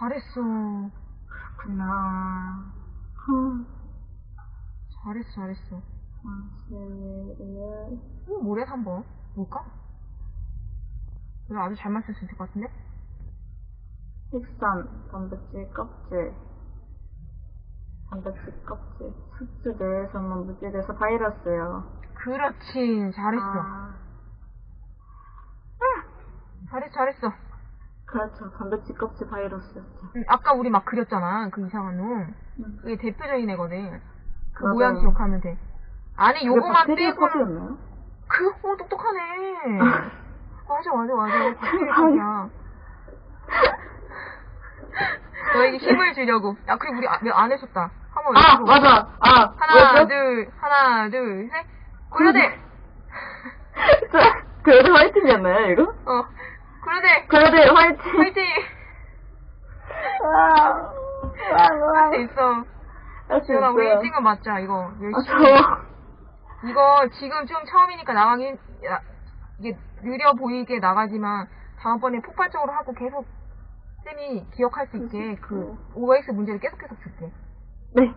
잘했어. 그렇구나. 흠. 잘했어, 잘했어. 사실은 어, 뭐래, 3번? 뭘까? 이거 아주 잘 맞출 수 있을 것 같은데? 식산, 단백질 껍질, 단백질 껍질, 숙주 내에서만 무찌돼서 바이러스요. 그렇지, 잘했어. 아, 잘했어, 잘했어. 그렇죠. 단백질 껍질 바이러스였죠. 응, 아까 우리 막 그렸잖아, 그 이상한 놈. 음. 그게 대표적인 애거든. 그 맞아요. 모양 기억하면 돼. 안에 요거만 빼고는? 그, 어, 똑똑하네. 맞아, 맞아, 맞아. 박테리아 컵이야. 너에게 힘을 주려고. 야, 그리고 우리 안, 안 해줬다. 한번 아, 외치고. 맞아. 아, 하나, 뭐였죠? 둘, 하나, 둘, 셋. 고려대! 그래도 화이팅이었나요, 이거? 어. 고려대! 그래도 화이팅! 화이팅! 아, 할수 있어. 할수 지현아, 우리 있어요. 1등은 맞자, 이거. 아, 열심히. 저, 이거 지금 좀 처음이니까 나가긴, 야, 이게 느려 보이게 나가지만, 다음번에 폭발적으로 하고 계속, 쌤이 기억할 수 있게, 그, OX 문제를 계속 계속 줄게. 네. 응.